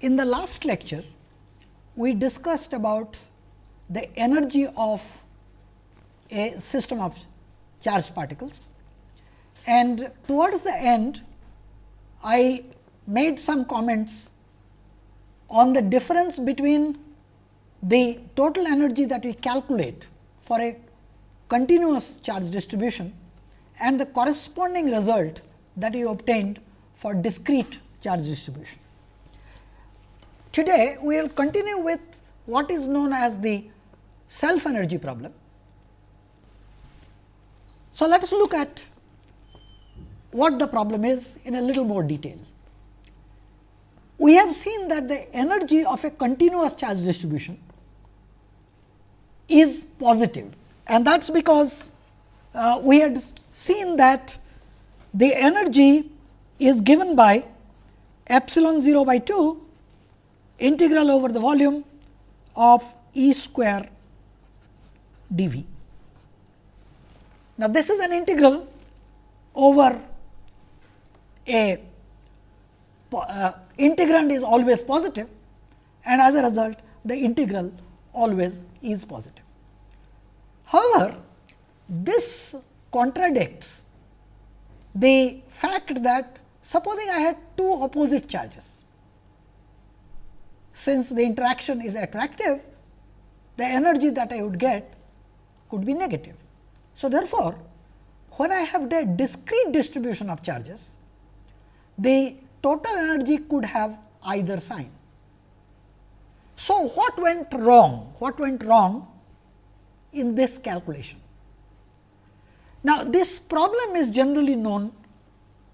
In the last lecture, we discussed about the energy of a system of charged particles and towards the end I made some comments on the difference between the total energy that we calculate for a continuous charge distribution and the corresponding result that we obtained for discrete charge distribution. Today, we will continue with what is known as the self energy problem. So, let us look at what the problem is in a little more detail. We have seen that the energy of a continuous charge distribution is positive and that is because uh, we had seen that the energy is given by epsilon 0 by 2 integral over the volume of E square d v. Now, this is an integral over a uh, integrand is always positive and as a result the integral always is positive. However, this contradicts the fact that supposing I had two opposite charges, since the interaction is attractive, the energy that I would get could be negative. So, therefore, when I have the discrete distribution of charges, the total energy could have either sign. So, what went wrong? What went wrong in this calculation? Now, this problem is generally known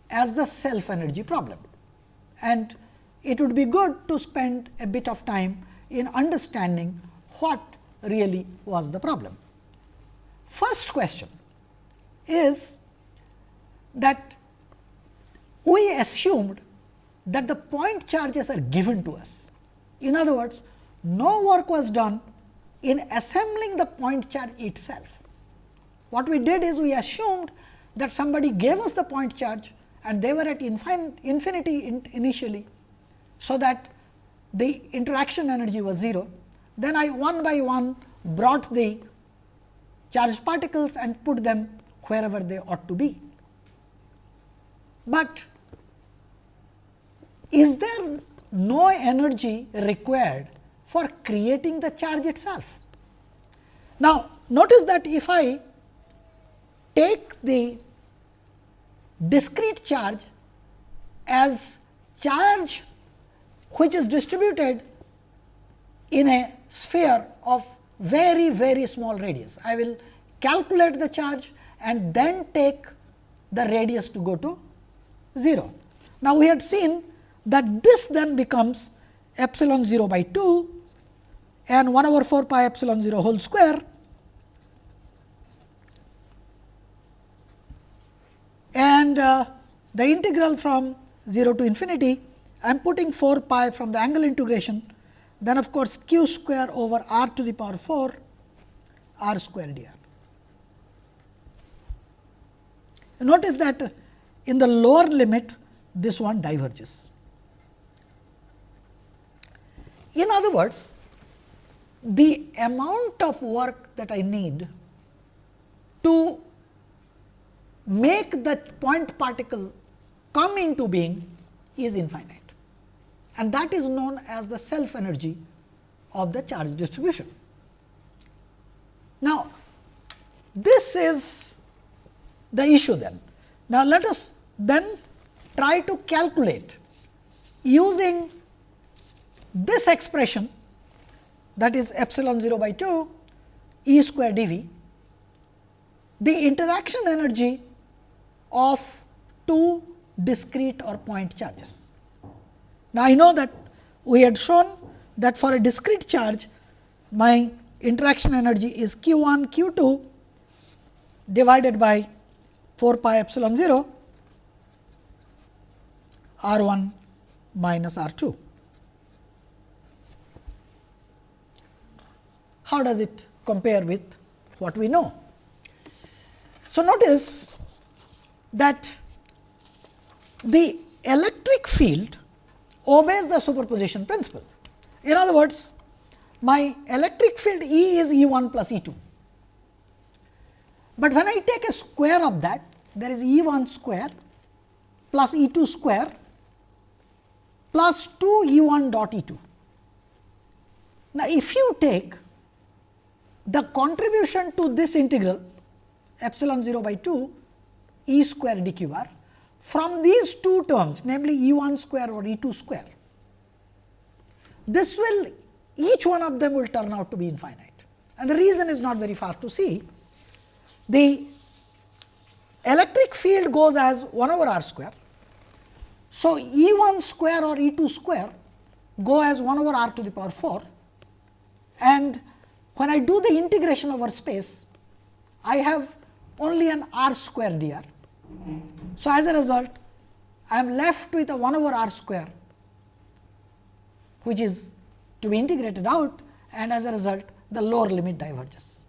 as the self energy problem and it would be good to spend a bit of time in understanding what really was the problem. First question is that we assumed that the point charges are given to us. In other words, no work was done in assembling the point charge itself. What we did is we assumed that somebody gave us the point charge and they were at infinity in initially. So, that the interaction energy was 0. Then I one by one brought the charged particles and put them wherever they ought to be. But is there no energy required for creating the charge itself? Now, notice that if I take the discrete charge as charge which is distributed in a sphere of very very small radius. I will calculate the charge and then take the radius to go to 0. Now, we had seen that this then becomes epsilon 0 by 2 and 1 over 4 pi epsilon 0 whole square and uh, the integral from 0 to infinity I am putting 4 pi from the angle integration then of course, q square over r to the power 4 r square dr. Notice that in the lower limit this one diverges. In other words, the amount of work that I need to make the point particle come into being is infinite and that is known as the self energy of the charge distribution. Now, this is the issue then. Now, let us then try to calculate using this expression that is epsilon 0 by 2 E square d v, the interaction energy of two discrete or point charges. Now, I know that we had shown that for a discrete charge my interaction energy is q 1 q 2 divided by 4 pi epsilon 0 r 1 minus r 2. How does it compare with what we know? So, notice that the electric field obeys the superposition principle. In other words, my electric field E is E 1 plus E 2. But when I take a square of that, there is E 1 square plus E 2 square plus 2 E 1 dot E 2. Now, if you take the contribution to this integral epsilon 0 by 2 E square d cube r from these two terms namely E 1 square or E 2 square, this will each one of them will turn out to be infinite. And the reason is not very far to see. The electric field goes as 1 over r square. So, E 1 square or E 2 square go as 1 over r to the power 4 and when I do the integration over space, I have only an r square dr. So, as a result, I am left with a 1 over r square, which is to be integrated out and as a result the lower limit diverges.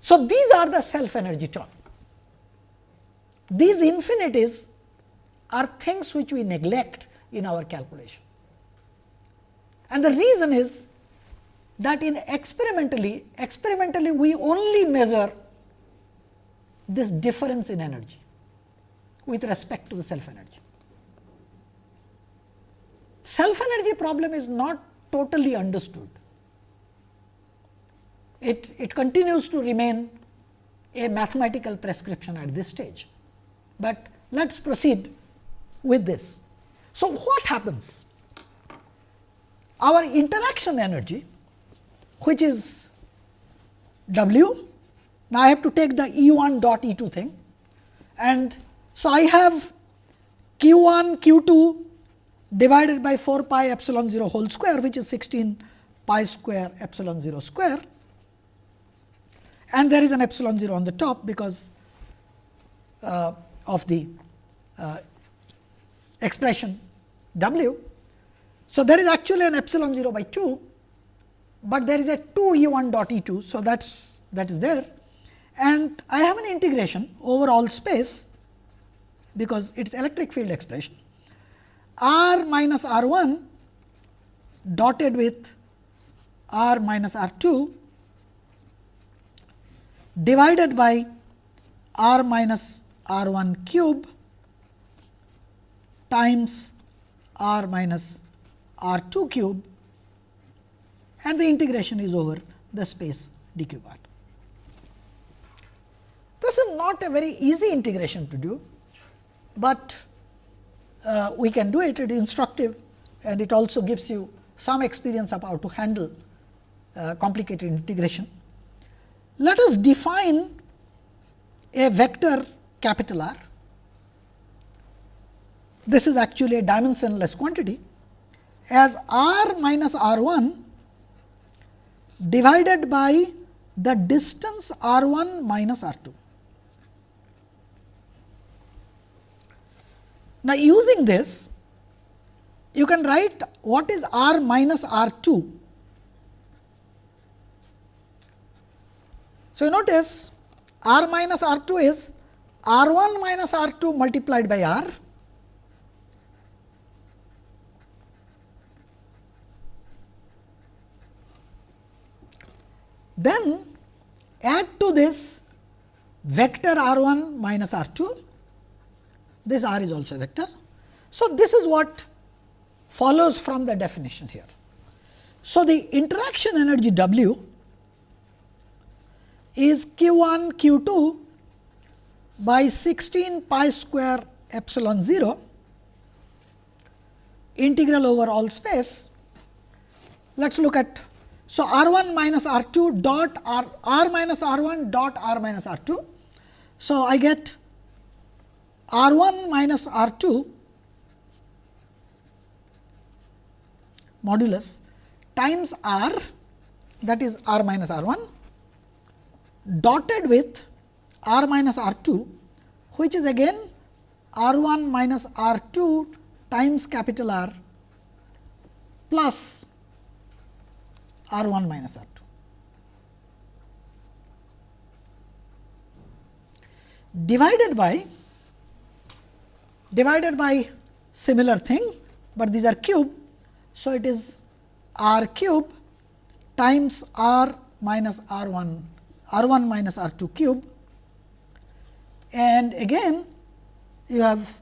So, these are the self energy term. These infinities are things which we neglect in our calculation. And the reason is that in experimentally, experimentally we only measure this difference in energy with respect to the self energy. Self energy problem is not totally understood. It, it continues to remain a mathematical prescription at this stage, but let us proceed with this. So, what happens? Our interaction energy which is W. Now, I have to take the E 1 dot E 2 thing and so I have Q 1 Q 2 divided by 4 pi epsilon 0 whole square which is 16 pi square epsilon 0 square and there is an epsilon 0 on the top because uh, of the uh, expression W. So, there is actually an epsilon 0 by 2 but there is a 2 E 1 dot E 2. So, that is that is there and I have an integration over all space because it is electric field expression r minus r 1 dotted with r minus r 2 divided by r minus r 1 cube times r minus r 2 cube and the integration is over the space d cube r. This is not a very easy integration to do, but uh, we can do it, it is instructive and it also gives you some experience of how to handle uh, complicated integration. Let us define a vector capital R. This is actually a dimensionless quantity as r minus r 1 divided by the distance r 1 minus r 2. Now, using this you can write what is r minus r 2. So, you notice r minus r 2 is r 1 minus r 2 multiplied by r Then add to this vector r 1 minus r 2, this r is also a vector. So, this is what follows from the definition here. So, the interaction energy W is q 1 q 2 by 16 pi square epsilon 0 integral over all space. Let us look at so, R 1 minus R 2 dot R, R minus R 1 dot R minus R 2. So, I get R 1 minus R 2 modulus times R that is R minus R 1 dotted with R minus R 2 which is again R 1 minus R 2 times capital R plus R 1 minus R 2. divided by divided by similar thing, but these are cube. So, it is r cube times r minus r 1 r 1 minus r 2 cube and again you have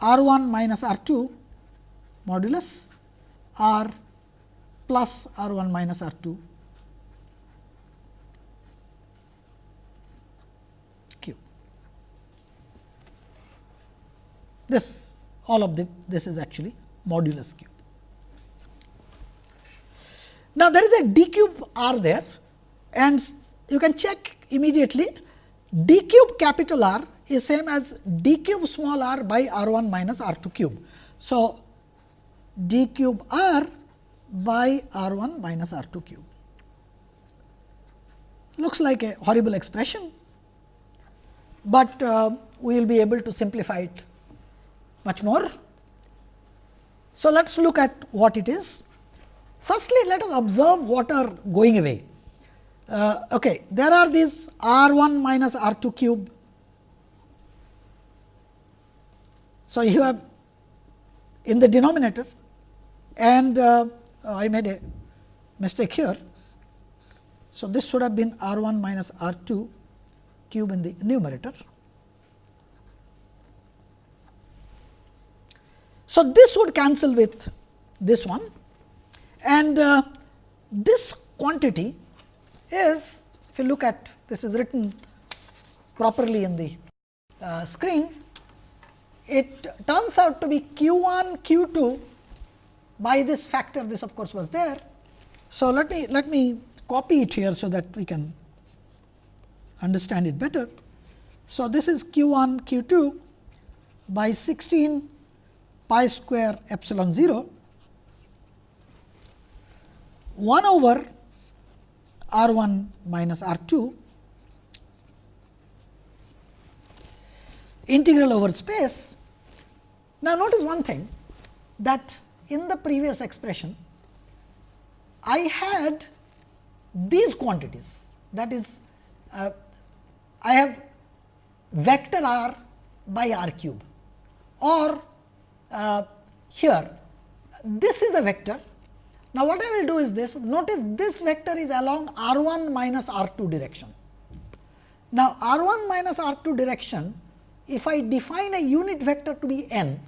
r 1 minus r 2 modulus r plus r 1 minus r 2 cube. This all of the this is actually modulus cube. Now, there is a d cube r there and you can check immediately d cube capital R is same as d cube small r by r 1 minus r 2 cube. So, d cube r by r 1 minus r 2 cube looks like a horrible expression, but uh, we will be able to simplify it much more. So, let us look at what it is. Firstly, let us observe what are going away. Uh, okay, there are these r 1 minus r 2 cube. So, you have in the denominator and uh, I made a mistake here. So, this should have been r 1 minus r 2 cube in the numerator. So, this would cancel with this one and uh, this quantity is if you look at this is written properly in the uh, screen, it turns out to be q 1 q 2 by this factor this of course was there. So, let me let me copy it here, so that we can understand it better. So, this is q 1 q 2 by 16 pi square epsilon 0 1 over r 1 minus r 2 integral over space. Now, notice one thing that in the previous expression, I had these quantities that is uh, I have vector r by r cube or uh, here this is a vector now, what I will do is this notice this vector is along r 1 minus r 2 direction. Now, r 1 minus r 2 direction if I define a unit vector to be n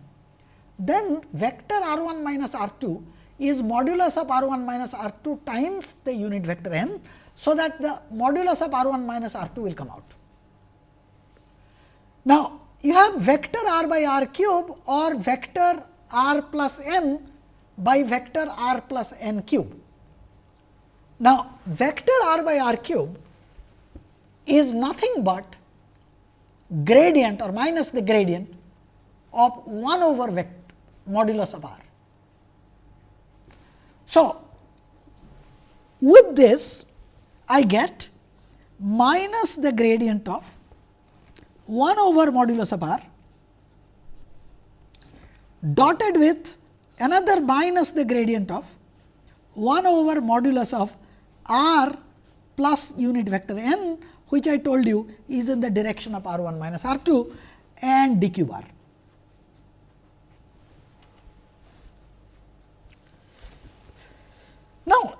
then vector r 1 minus r 2 is modulus of r 1 minus r 2 times the unit vector n. So, that the modulus of r 1 minus r 2 will come out. Now, you have vector r by r cube or vector r plus n by vector r plus n cube. Now, vector r by r cube is nothing but gradient or minus the gradient of 1 over vector modulus of r. So, with this I get minus the gradient of 1 over modulus of r dotted with another minus the gradient of 1 over modulus of r plus unit vector n which I told you is in the direction of r 1 minus r 2 and d cube r. Now,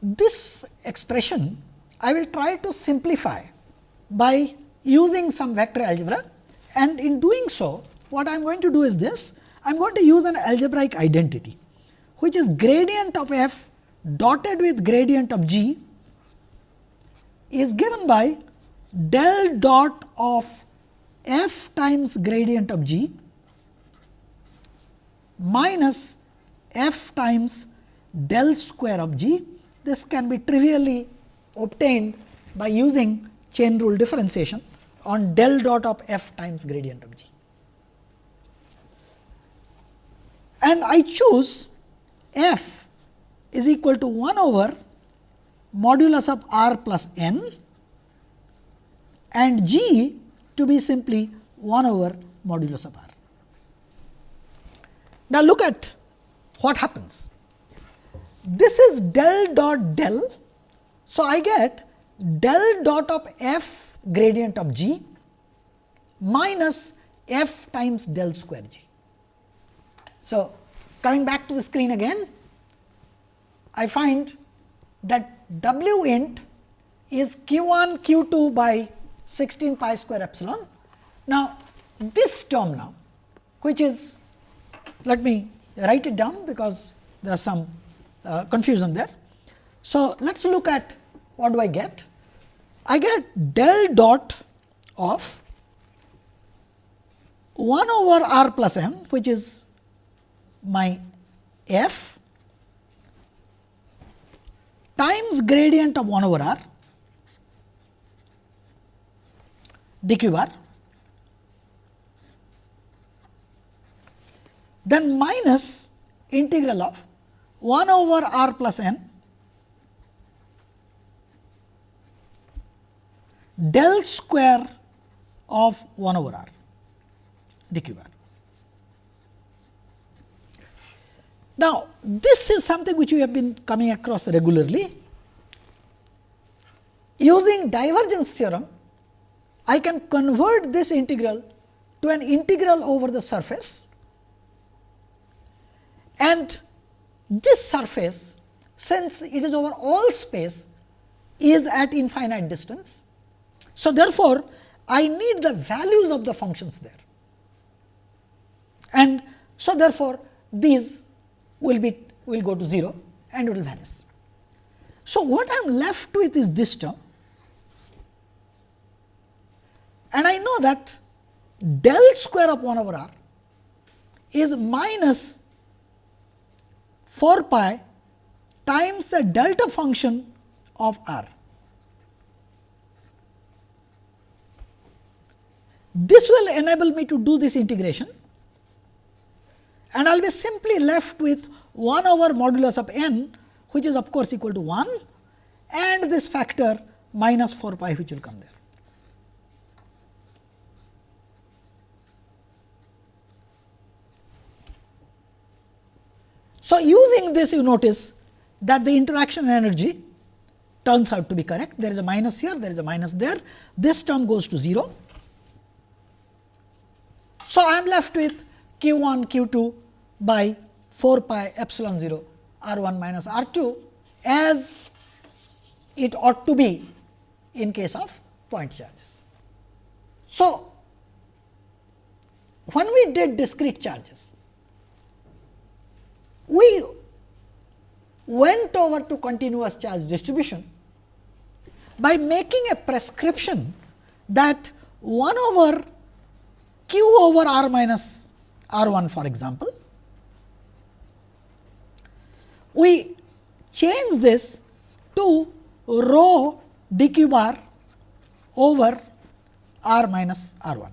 this expression I will try to simplify by using some vector algebra and in doing so what I am going to do is this I am going to use an algebraic identity, which is gradient of f dotted with gradient of g is given by del dot of f times gradient of g minus f times del square of g. This can be trivially obtained by using chain rule differentiation on del dot of f times gradient of g. and I choose f is equal to 1 over modulus of r plus n and g to be simply 1 over modulus of r. Now, look at what happens. This is del dot del. So, I get del dot of f gradient of g minus f times del square g. So, coming back to the screen again, I find that w int is q 1 q 2 by 16 pi square epsilon. Now, this term now which is let me write it down because there is some uh, confusion there. So, let us look at what do I get. I get del dot of 1 over r plus m which is my f times gradient of 1 over r d cube r then minus integral of 1 over r plus n del square of 1 over r bar. Now, this is something which we have been coming across regularly. Using divergence theorem, I can convert this integral to an integral over the surface and this surface since it is over all space is at infinite distance. So, therefore, I need the values of the functions there and so therefore, these will be will go to 0 and it will vanish. So, what I am left with is this term and I know that del square of 1 over r is minus 4 pi times the delta function of r. This will enable me to do this integration and I will be simply left with 1 over modulus of n which is of course equal to 1 and this factor minus 4 pi which will come there. So, using this you notice that the interaction energy turns out to be correct. There is a minus here, there is a minus there. This term goes to 0. So, I am left with q 1, q 2 by 4 pi epsilon 0 r 1 minus r 2 as it ought to be in case of point charges. So, when we did discrete charges, we went over to continuous charge distribution by making a prescription that 1 over q over r minus r 1 for example we change this to rho d cube r over r minus r 1.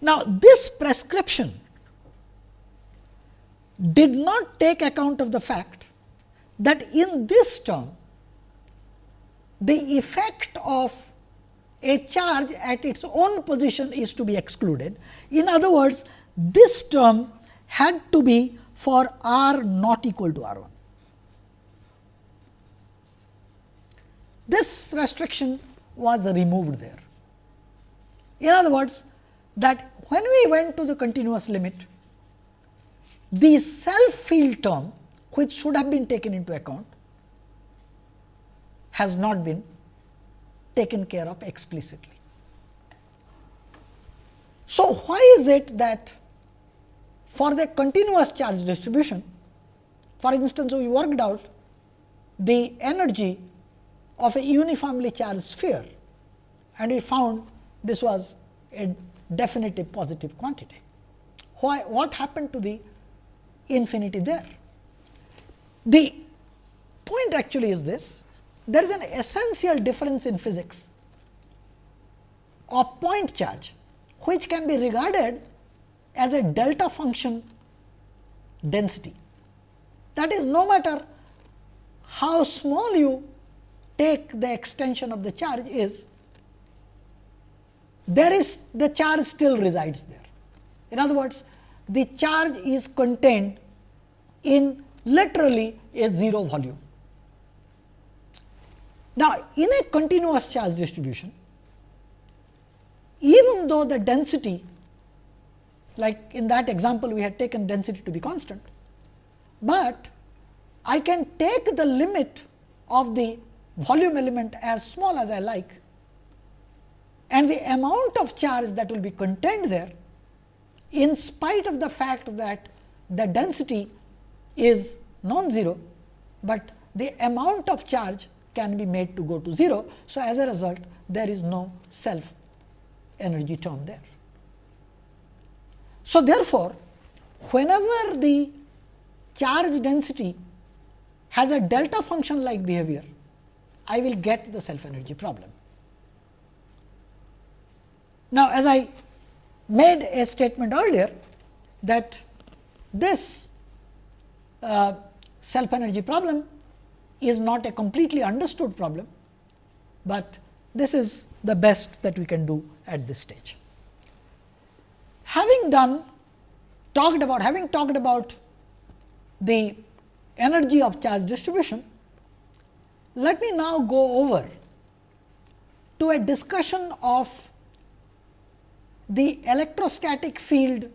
Now, this prescription did not take account of the fact that in this term the effect of a charge at its own position is to be excluded. In other words, this term had to be for r not equal to r 1. This restriction was removed there. In other words, that when we went to the continuous limit, the self field term which should have been taken into account has not been taken care of explicitly. So, why is it that for the continuous charge distribution, for instance, we worked out the energy of a uniformly charged sphere and we found this was a definitive positive quantity. Why, what happened to the infinity there? The point actually is this, there is an essential difference in physics of point charge, which can be regarded as a delta function density. That is no matter how small you take the extension of the charge is, there is the charge still resides there. In other words, the charge is contained in literally a 0 volume. Now, in a continuous charge distribution, even though the density like in that example we had taken density to be constant, but I can take the limit of the volume element as small as I like and the amount of charge that will be contained there in spite of the fact that the density is non-zero, but the amount of charge can be made to go to 0. So, as a result there is no self energy term there. So, therefore, whenever the charge density has a delta function like behavior, I will get the self energy problem. Now, as I made a statement earlier that this uh, self energy problem is not a completely understood problem, but this is the best that we can do at this stage. Having done talked about having talked about the energy of charge distribution, let me now go over to a discussion of the electrostatic field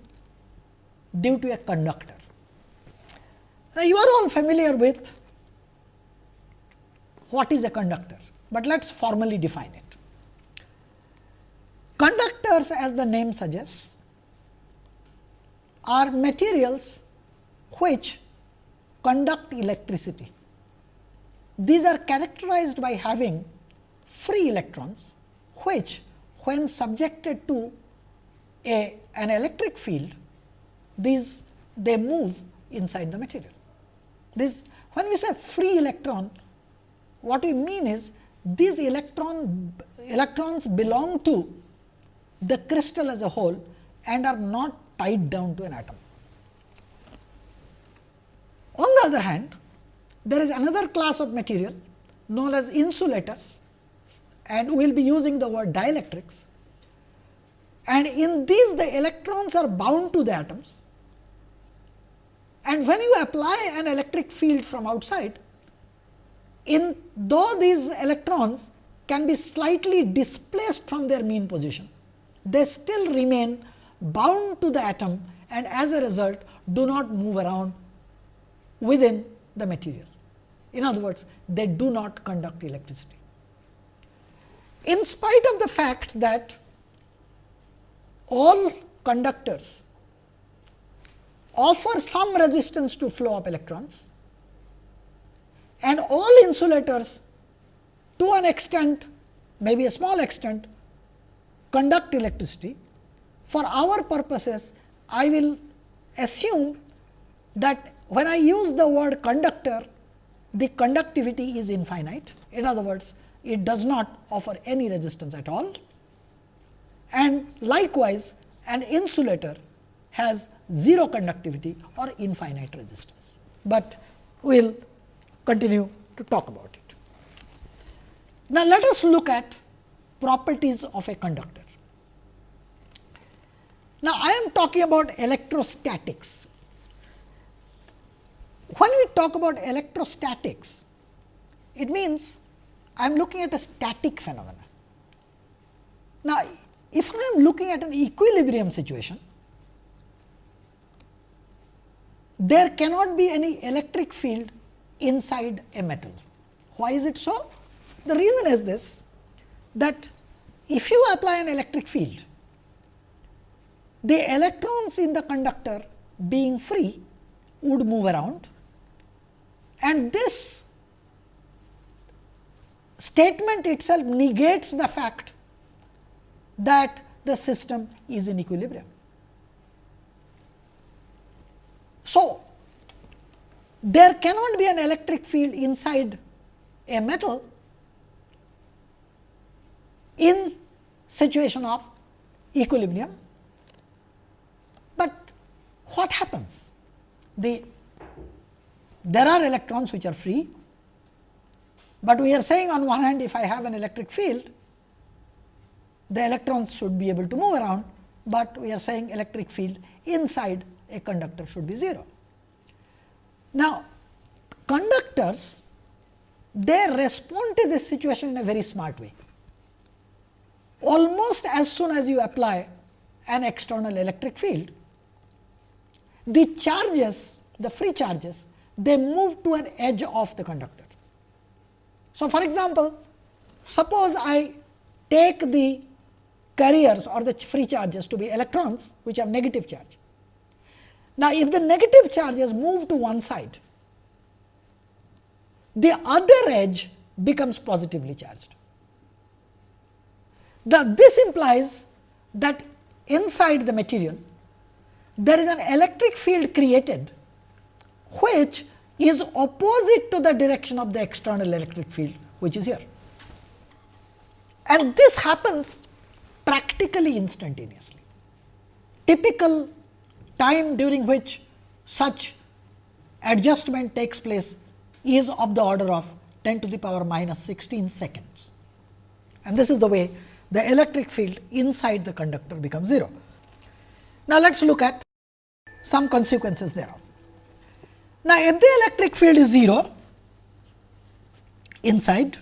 due to a conductor. Now, you are all familiar with what is a conductor, but let us formally define it. Conductors as the name suggests are materials which conduct electricity. These are characterized by having free electrons, which when subjected to a, an electric field, these they move inside the material. This when we say free electron, what we mean is these electron electrons belong to the crystal as a whole and are not tied down to an atom. On the other hand, there is another class of material known as insulators and we will be using the word dielectrics. And in these the electrons are bound to the atoms and when you apply an electric field from outside, in though these electrons can be slightly displaced from their mean position, they still remain bound to the atom and as a result do not move around within the material. In other words, they do not conduct electricity. In spite of the fact that all conductors offer some resistance to flow of electrons and all insulators to an extent maybe a small extent conduct electricity. For our purposes I will assume that when I use the word conductor, the conductivity is infinite. In other words, it does not offer any resistance at all. And likewise, an insulator has 0 conductivity or infinite resistance, but we will continue to talk about it. Now, let us look at properties of a conductor. Now, I am talking about electrostatics when we talk about electrostatics, it means I am looking at a static phenomena. Now, if I am looking at an equilibrium situation, there cannot be any electric field inside a metal. Why is it so? The reason is this that if you apply an electric field, the electrons in the conductor being free would move around and this statement itself negates the fact that the system is in equilibrium. So, there cannot be an electric field inside a metal in situation of equilibrium, but what happens? The there are electrons which are free, but we are saying on one hand if I have an electric field, the electrons should be able to move around, but we are saying electric field inside a conductor should be 0. Now, conductors they respond to this situation in a very smart way. almost as soon as you apply an external electric field, the charges, the free charges, they move to an edge of the conductor. So, for example, suppose I take the carriers or the free charges to be electrons which have negative charge. Now, if the negative charges move to one side, the other edge becomes positively charged. The, this implies that inside the material there is an electric field created which is opposite to the direction of the external electric field which is here. And this happens practically instantaneously. Typical time during which such adjustment takes place is of the order of 10 to the power minus 16 seconds. And this is the way the electric field inside the conductor becomes 0. Now, let us look at some consequences thereof. Now, if the electric field is 0 inside,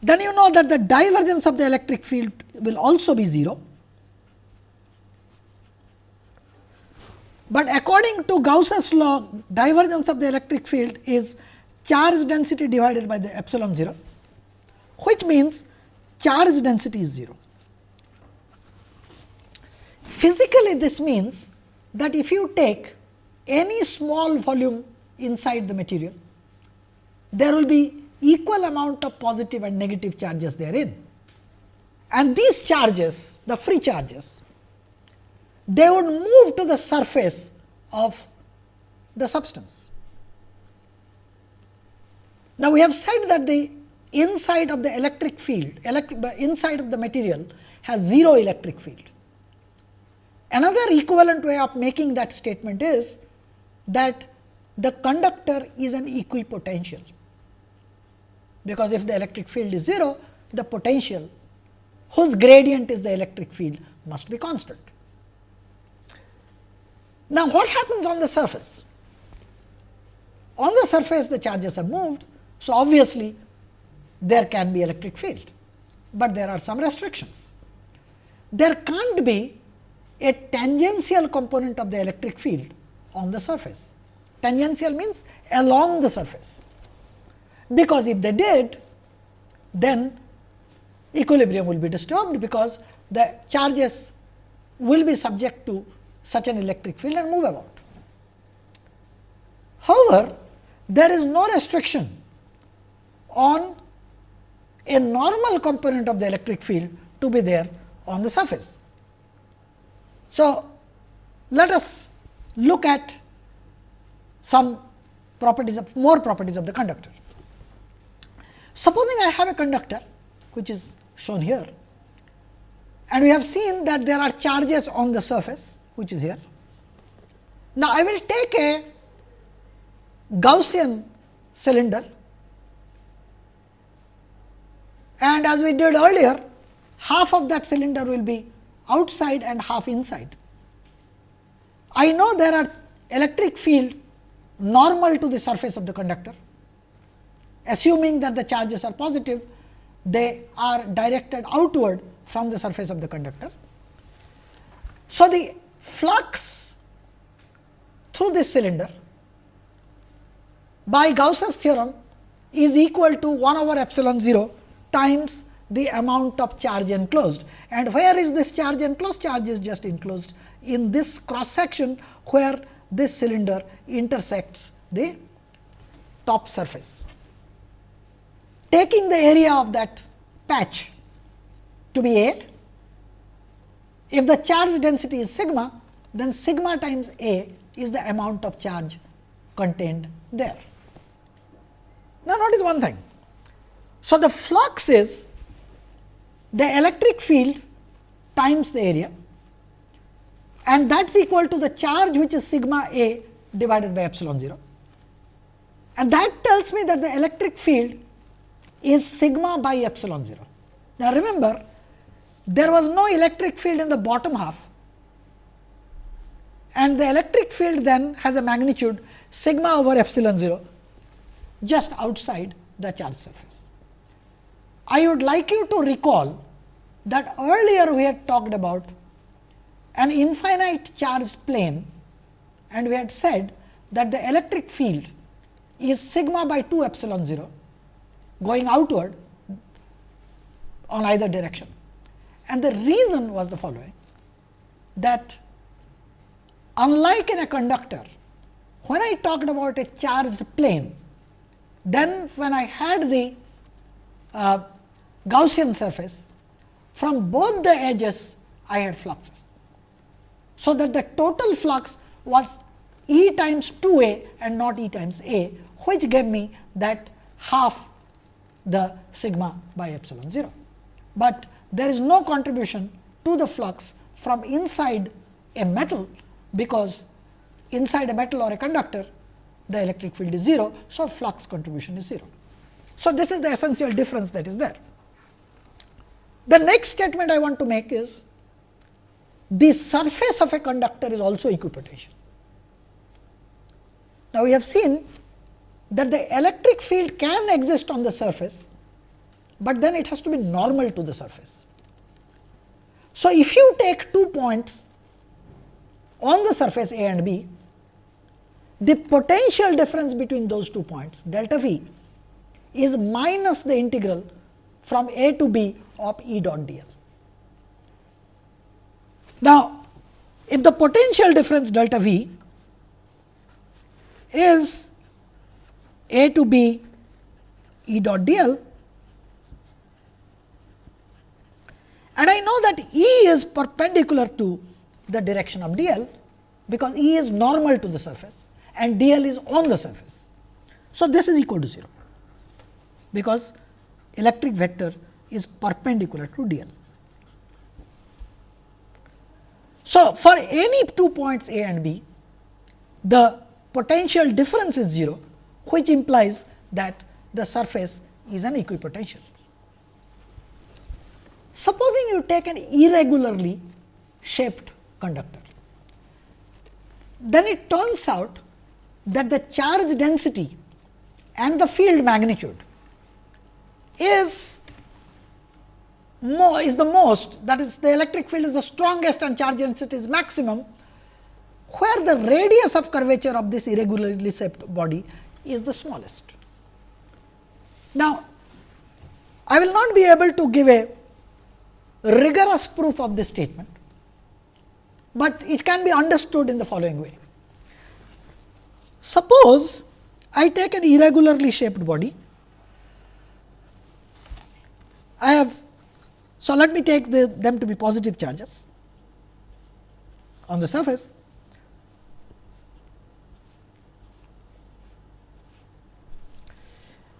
then you know that the divergence of the electric field will also be 0. But according to Gauss's law, divergence of the electric field is charge density divided by the epsilon 0, which means charge density is 0. Physically, this means that if you take any small volume inside the material, there will be equal amount of positive and negative charges therein. And these charges, the free charges, they would move to the surface of the substance. Now, we have said that the inside of the electric field, elect the inside of the material has 0 electric field. Another equivalent way of making that statement is that the conductor is an equipotential, because if the electric field is 0, the potential whose gradient is the electric field must be constant. Now, what happens on the surface? On the surface the charges are moved. So, obviously, there can be electric field, but there are some restrictions. There can't be a tangential component of the electric field on the surface. Tangential means along the surface, because if they did, then equilibrium will be disturbed, because the charges will be subject to such an electric field and move about. However, there is no restriction on a normal component of the electric field to be there on the surface. So, let us look at some properties of more properties of the conductor. Supposing I have a conductor which is shown here and we have seen that there are charges on the surface which is here. Now, I will take a Gaussian cylinder and as we did earlier half of that cylinder will be outside and half inside. I know there are electric field normal to the surface of the conductor assuming that the charges are positive they are directed outward from the surface of the conductor. So, the flux through this cylinder by Gauss's theorem is equal to 1 over epsilon 0 times the amount of charge enclosed. And where is this charge enclosed? Charge is just enclosed in this cross section, where this cylinder intersects the top surface. Taking the area of that patch to be A, if the charge density is sigma, then sigma times A is the amount of charge contained there. Now, notice one thing. So, the flux is the electric field times the area and that is equal to the charge which is sigma A divided by epsilon 0. And that tells me that the electric field is sigma by epsilon 0. Now, remember there was no electric field in the bottom half and the electric field then has a magnitude sigma over epsilon 0 just outside the charge surface. I would like you to recall that earlier we had talked about an infinite charged plane and we had said that the electric field is sigma by 2 epsilon 0 going outward on either direction. And the reason was the following that unlike in a conductor, when I talked about a charged plane, then when I had the uh, Gaussian surface, from both the edges I had fluxes. So, that the total flux was E times 2 a and not E times a, which gave me that half the sigma by epsilon 0. But there is no contribution to the flux from inside a metal, because inside a metal or a conductor the electric field is 0. So, flux contribution is 0. So, this is the essential difference that is there. The next statement I want to make is the surface of a conductor is also equipotential. Now, we have seen that the electric field can exist on the surface, but then it has to be normal to the surface. So, if you take two points on the surface A and B, the potential difference between those two points delta V is minus the integral from A to B of E dot d l. Now, if the potential difference delta V is A to B E dot d and I know that E is perpendicular to the direction of d l, because E is normal to the surface and d l is on the surface. So, this is equal to 0, because electric vector is perpendicular to d l. So, for any two points A and B, the potential difference is 0, which implies that the surface is an equipotential. Supposing you take an irregularly shaped conductor, then it turns out that the charge density and the field magnitude is more is the most that is the electric field is the strongest and charge density is maximum where the radius of curvature of this irregularly shaped body is the smallest. Now, I will not be able to give a rigorous proof of this statement, but it can be understood in the following way. Suppose I take an irregularly shaped body, I have so, let me take the, them to be positive charges on the surface.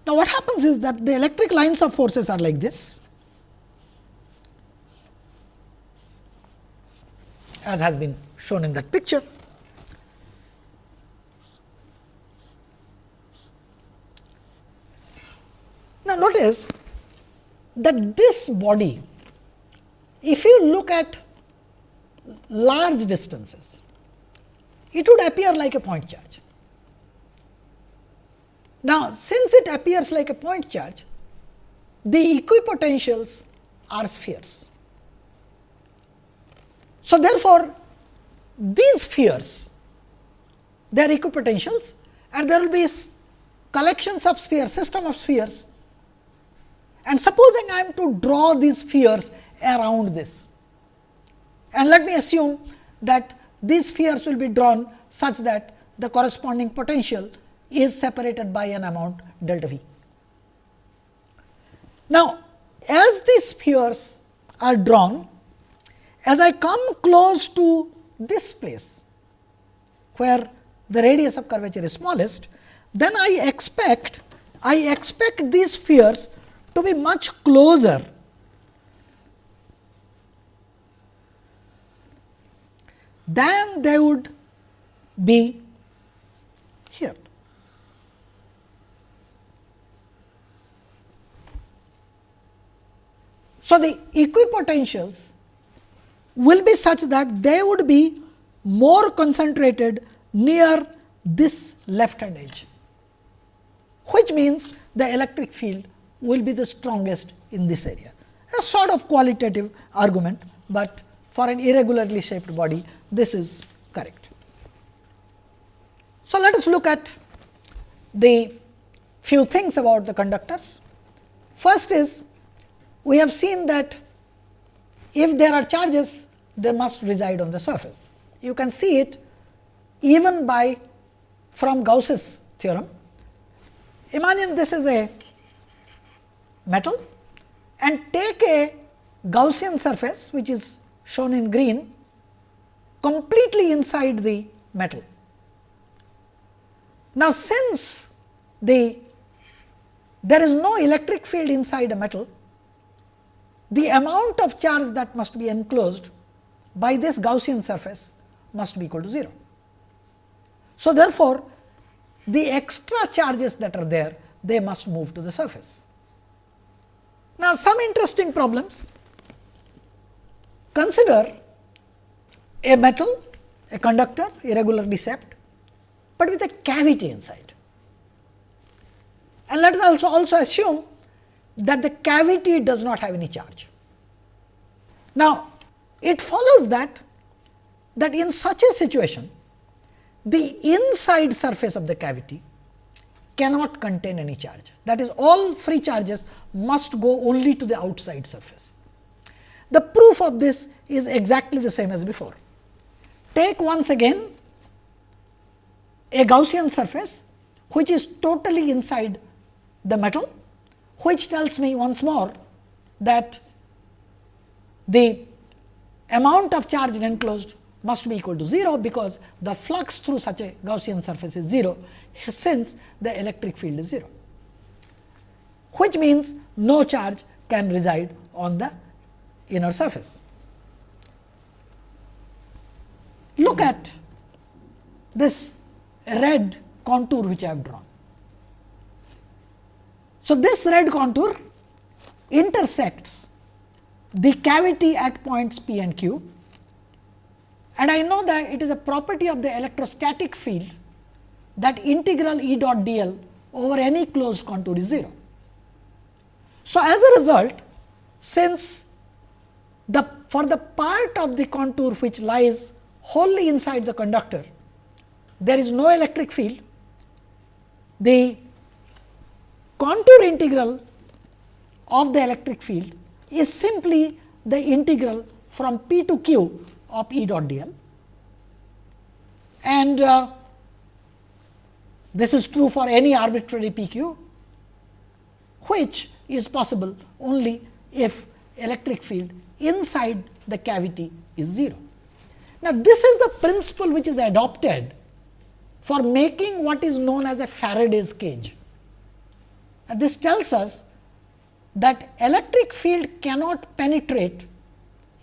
Now, what happens is that the electric lines of forces are like this as has been shown in that picture. Now, notice that this body if you look at large distances, it would appear like a point charge. Now, since it appears like a point charge, the equipotentials are spheres. So, therefore, these spheres they are equipotentials and there will be collections of spheres, system of spheres. And supposing I am to draw these spheres around this. And let me assume that these spheres will be drawn such that the corresponding potential is separated by an amount delta v. Now, as these spheres are drawn, as I come close to this place where the radius of curvature is smallest, then I expect I expect these spheres to be much closer than they would be here. So, the equipotentials will be such that they would be more concentrated near this left hand edge, which means the electric field will be the strongest in this area. A sort of qualitative argument, but for an irregularly shaped body this is correct. So, let us look at the few things about the conductors. First is we have seen that if there are charges they must reside on the surface. You can see it even by from Gauss's theorem. Imagine this is a metal and take a Gaussian surface which is shown in green completely inside the metal. Now, since the there is no electric field inside a metal, the amount of charge that must be enclosed by this Gaussian surface must be equal to 0. So, therefore, the extra charges that are there they must move to the surface. Now, some interesting problems consider a metal a conductor irregularly shaped, but with a cavity inside. And let us also also assume that the cavity does not have any charge. Now, it follows that that in such a situation the inside surface of the cavity cannot contain any charge that is all free charges must go only to the outside surface. The proof of this is exactly the same as before. Take once again a Gaussian surface which is totally inside the metal which tells me once more that the amount of charge enclosed must be equal to 0, because the flux through such a Gaussian surface is 0, since the electric field is 0, which means no charge can reside on the inner surface. Look at this red contour which I have drawn. So, this red contour intersects the cavity at points P and Q and I know that it is a property of the electrostatic field that integral E dot d l over any closed contour is 0. So, as a result since the for the part of the contour which lies wholly inside the conductor, there is no electric field, the contour integral of the electric field is simply the integral from P to Q of E dot d l. And uh, this is true for any arbitrary P q, which is possible only if electric field inside the cavity is 0. Now, this is the principle which is adopted for making what is known as a Faraday's cage. This tells us that electric field cannot penetrate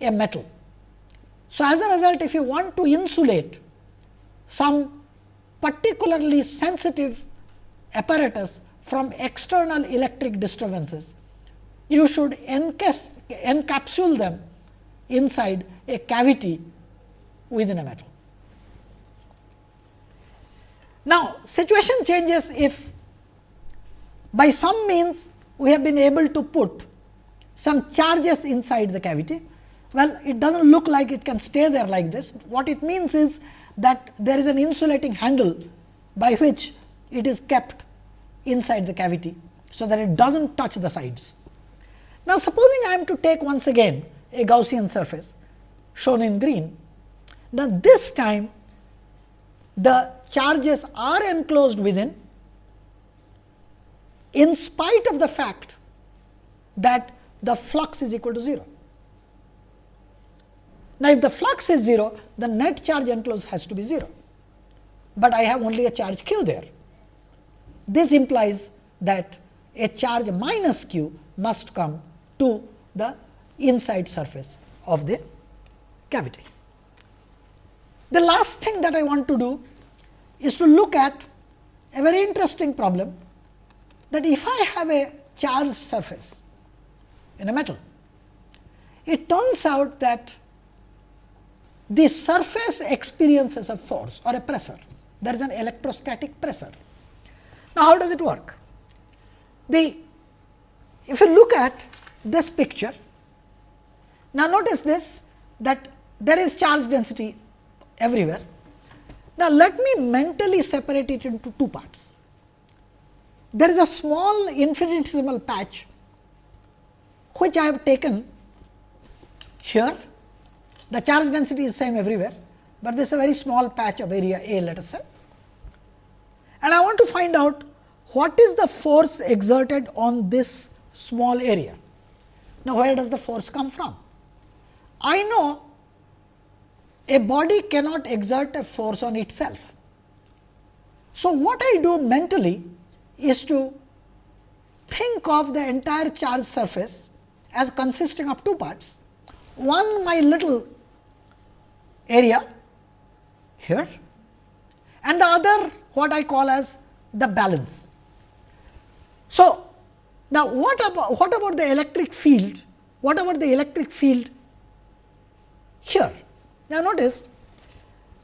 a metal. So, as a result if you want to insulate some particularly sensitive apparatus from external electric disturbances, you should encapsule them inside a cavity within a metal. Now, situation changes if by some means we have been able to put some charges inside the cavity. Well, it does not look like it can stay there like this. What it means is that there is an insulating handle by which it is kept inside the cavity, so that it does not touch the sides. Now, supposing I am to take once again a Gaussian surface shown in green, now this time the charges are enclosed within in spite of the fact that the flux is equal to 0. Now, if the flux is 0, the net charge enclosed has to be 0, but I have only a charge q there. This implies that a charge minus q must come to the inside surface of the cavity. The last thing that I want to do is to look at a very interesting problem that if I have a charged surface in a metal, it turns out that the surface experiences a force or a pressure. There is an electrostatic pressure. Now, how does it work? The if you look at this picture, now notice this that there is charge density everywhere. Now, let me mentally separate it into two parts. There is a small infinitesimal patch which I have taken here. The charge density is same everywhere, but this is a very small patch of area A let us say. And I want to find out what is the force exerted on this small area. Now, where does the force come from? I know a body cannot exert a force on itself. So, what I do mentally is to think of the entire charge surface as consisting of two parts. One my little area here and the other what I call as the balance. So, now what about what about the electric field? What about the electric field here? Now, notice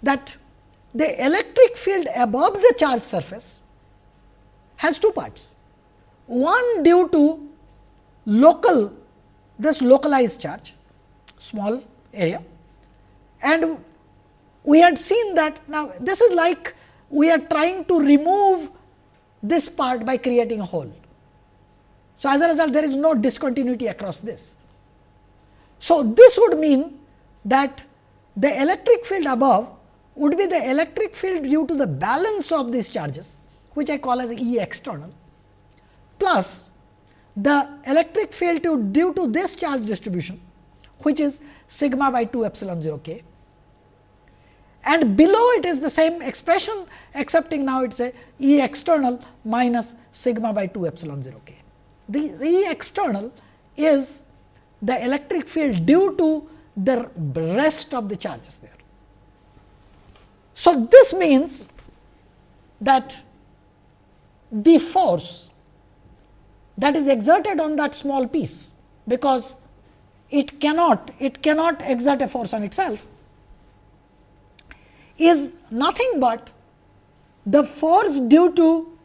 that the electric field above the charge surface has two parts. One due to local this localized charge small area and we had seen that now this is like we are trying to remove this part by creating a hole. So, as a result there is no discontinuity across this. So, this would mean that the electric field above would be the electric field due to the balance of these charges which I call as E external plus the electric field to due to this charge distribution which is sigma by 2 epsilon 0 k and below it is the same expression excepting now it is a E external minus sigma by 2 epsilon 0 k. The, the E external is the electric field due to the rest of the charges there. So, this means that the force that is exerted on that small piece, because it cannot it cannot exert a force on itself is nothing but the force due to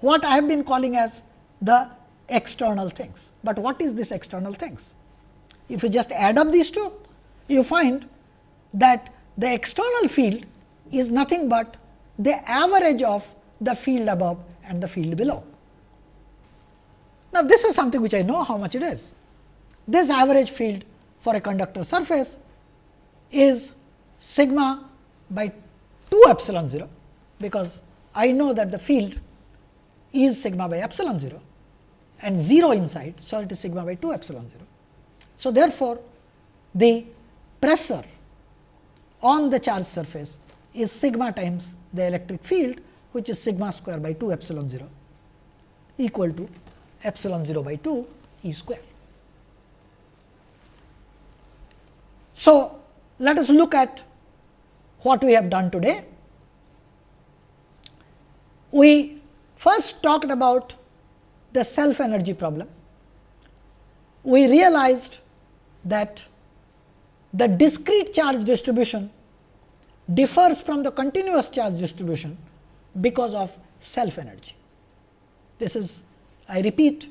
what I have been calling as the external things. But what is this external things? If you just add up these two, you find that the external field is nothing but the average of the field above and the field below. Now, this is something which I know how much it is. This average field for a conductor surface is sigma by 2 epsilon 0, because I know that the field is sigma by epsilon 0 and 0 inside. So, it is sigma by 2 epsilon 0. So, therefore, the pressure on the charge surface is sigma times the electric field which is sigma square by 2 epsilon 0 equal to epsilon 0 by 2 E square. So, let us look at what we have done today. We first talked about the self energy problem. We realized that the discrete charge distribution differs from the continuous charge distribution because of self energy. This is I repeat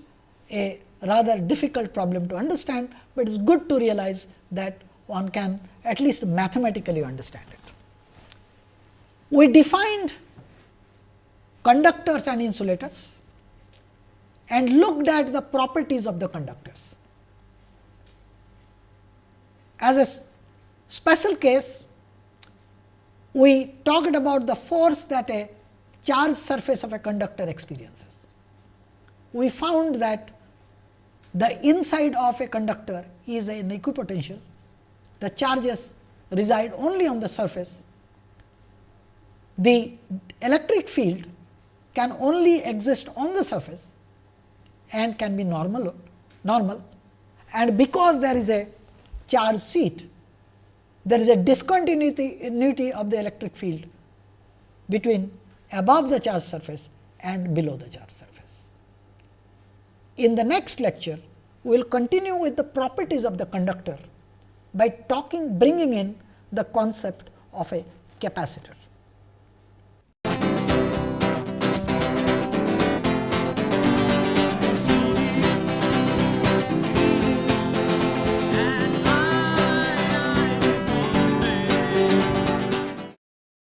a rather difficult problem to understand, but it is good to realize that one can at least mathematically understand it. We defined conductors and insulators and looked at the properties of the conductors. As a special case, we talked about the force that a charged surface of a conductor experiences. We found that the inside of a conductor is an equipotential, the charges reside only on the surface. The electric field can only exist on the surface and can be normal, normal and because there is a charge seat, there is a discontinuity of the electric field between above the charge surface and below the charge surface. In the next lecture, we will continue with the properties of the conductor by talking bringing in the concept of a capacitor.